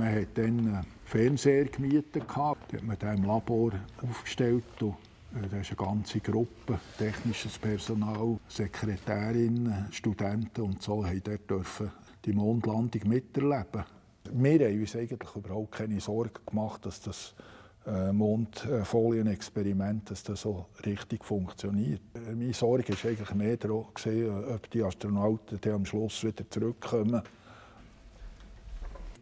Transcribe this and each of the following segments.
Man hat dann einen Fernseher gemietet, gehabt, hat man den im Labor aufgestellt äh, da ist eine ganze Gruppe, technisches Personal, Sekretärinnen, Studenten und so, haben die Mondlandung miterleben. Wir haben uns eigentlich überhaupt keine Sorgen gemacht, dass das äh, Mondfolienexperiment, dass das so richtig funktioniert. Äh, meine Sorge war eigentlich mehr daran, ob die Astronauten dann am Schluss wieder zurückkommen.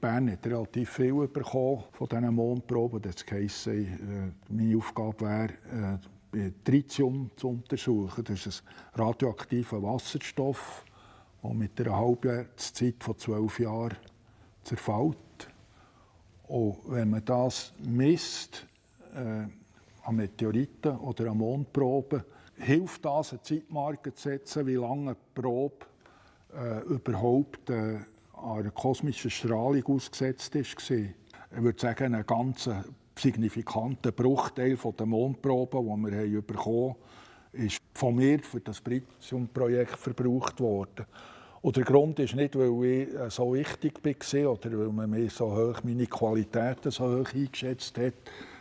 Bern hat relativ viel bekommen von diesen Mondproben. Das heisst, äh, meine Aufgabe wäre, äh, Tritium zu untersuchen. Das ist ein radioaktiver Wasserstoff, der mit einer Halbwertszeit von zwölf Jahren zerfällt. Und wenn man das misst, äh, an Meteoriten oder an Mondproben, hilft das, eine Zeitmarke zu setzen, wie lange eine Probe äh, überhaupt äh, einer kosmischen Strahlung ausgesetzt ist. Ich würde sagen, ein ganz signifikanter Bruchteil der Mondproben, die wir bekommen haben, ist von mir für das Pritium-Projekt verbraucht worden. Und der Grund ist nicht, weil ich äh, so wichtig war oder weil man mir so hoch, meine Qualitäten so hoch eingeschätzt hat,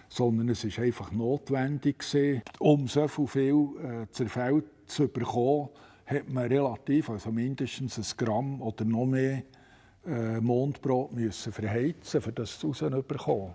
sondern es ist einfach notwendig um so viel äh, Zerfall zu bekommen, hat man relativ, also mindestens ein Gramm oder noch mehr äh, Mondbrot müssen verheizen, um das rauszubekommen.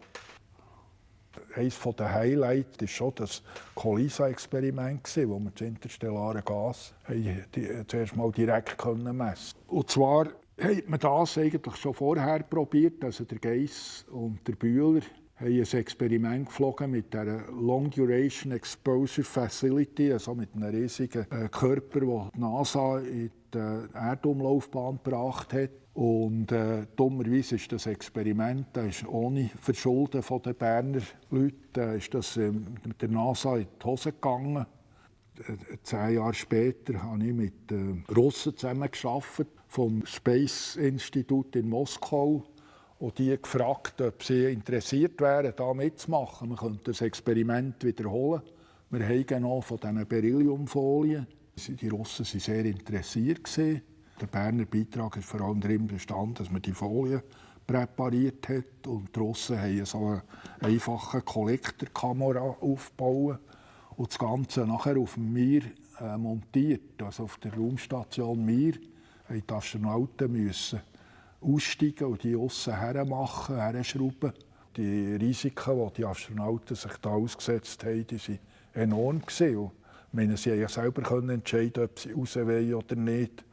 Eines der Highlights war schon das COLISA-Experiment, wo wir das interstellare Gas die, zuerst mal direkt messen konnten. Und zwar hat man das eigentlich schon vorher probiert. Also der Geiss und der Bühler haben ein Experiment geflogen mit der Long Duration Exposure Facility, also mit einem riesigen äh, Körper, den die NASA in die Erdumlaufbahn gebracht hat. Und äh, dummerweise ist das Experiment das ist ohne Verschulden den Berner Leuten äh, ist das äh, mit der NASA in die Hose gegangen. Äh, zehn Jahre später habe ich mit äh, Russen zusammengearbeitet vom Space Institut in Moskau und die gefragt, ob sie interessiert wären, da mitzumachen. Man könnte das Experiment wiederholen. Wir haben noch von diesen Berylliumfolien. Die Russen waren sehr interessiert. Der Berner Beitrag ist vor allem darin bestanden, dass man die Folien präpariert hat und die Russen haben so eine einfache Kollektorkamera aufgebaut und das Ganze nachher auf dem Mir äh, montiert, also auf der Raumstation Mir, mussten die Astronauten müssen aussteigen und die aussen hermachen, herschrauben. Die Risiken, die die Astronauten sich da ausgesetzt haben, die waren enorm. Gewesen. meine, sie ja selber entscheiden, ob sie raus wollen oder nicht.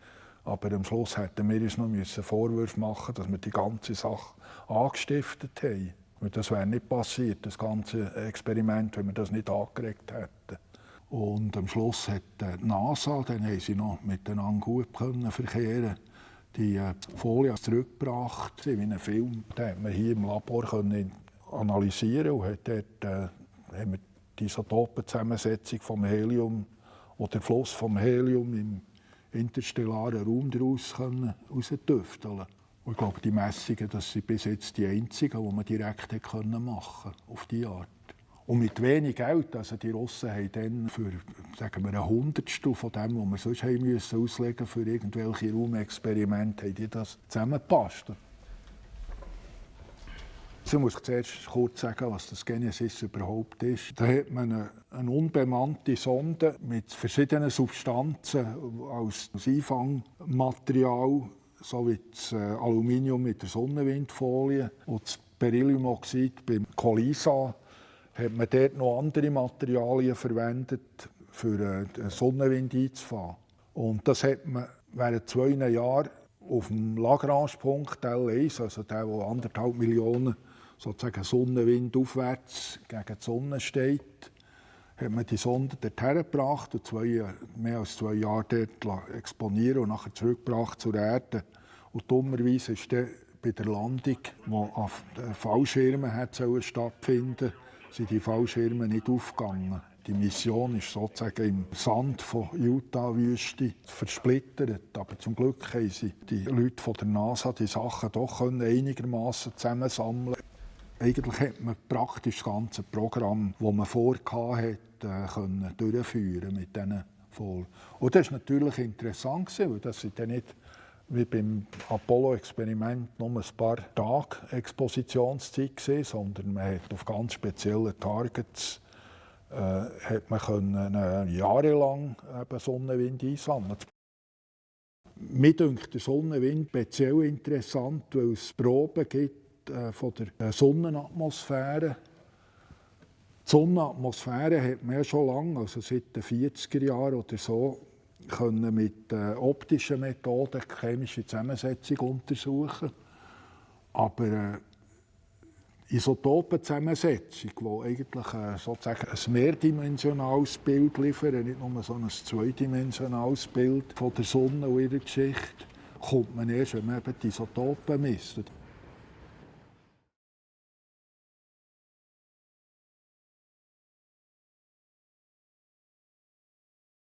Aber am Schluss hätten wir uns noch Vorwürfe machen dass wir die ganze Sache angestiftet haben. Und das wäre nicht passiert, das ganze Experiment, wenn wir das nicht angeregt hätten. Und am Schluss hat die NASA, dann haben sie noch miteinander gut können verkehren die äh, Folie zurückgebracht, wie einen Film. Den konnte man hier im Labor analysieren und hat dort äh, haben wir die Isotopenzusammensetzung vom Helium oder der Fluss vom Helium im interstellaren Raum daraus herausdüfteln ich glaube, die Messungen das sind bis jetzt die einzigen, die man direkt machen konnte, auf diese Art. Und mit wenig Geld, also die Russen haben dann für sagen wir, ein Hundertstel von dem, was wir sonst haben müssen auslegen für irgendwelche Raumexperimente, haben die das zusammengepasst. Ich muss zuerst kurz sagen, was das Genesis überhaupt ist. Da hat man eine, unbemannte Sonde mit verschiedenen Substanzen als Einfangmaterial, so wie das äh, Aluminium mit der Sonnenwindfolie und das Berylliumoxid beim Colisa hat man dort noch andere Materialien verwendet, für äh, den Sonnenwind einzufahren. Und das hat man während zwei Jahren auf dem Lagrange-Punkt L1, also der, wo anderthalb Millionen sozusagen Sonnenwind aufwärts gegen die Sonne steht, hat man die Sonde dorthin gebracht und zwei, mehr als zwei Jahre dort exponieren und nachher zurückgebracht zur Erde. Und dummerweise ist dann bei der Landung, die auf Fallschirmen stattfinden sind die Fallschirme nicht aufgegangen. Die Mission ist sozusagen im Sand von Utah-Wüste versplittert. Aber zum Glück haben sie die Leute von der NASA die Sachen doch einigermaßen zusammensammeln eigentlich hat man praktisch das ganze Programm, das man vorhatte, äh, können durchführen mit diesen Folgen. Und das war natürlich interessant, weil das sind dann nicht wie beim Apollo-Experiment nur ein paar Tage Expositionszeit gewesen, sondern man hat auf ganz spezielle Targets äh, hat man können, äh, jahrelang eben Sonnenwind einsammeln. Mir dünkt der Sonnenwind speziell interessant, weil es Proben gibt äh, von der äh, Sonnenatmosphäre. Die Sonnenatmosphäre hat man ja schon lange, also seit den 40er Jahren oder so, können mit äh, optischen Methoden die chemische Zusammensetzung untersuchen. Aber äh, Isotopenzusammensetzung, die eigentlich äh, sozusagen ein mehrdimensionales Bild liefern, nicht nur so ein zweidimensionales Bild von der Sonne und ihrer Geschichte, kommt man erst, wenn man eben die Isotopen misst.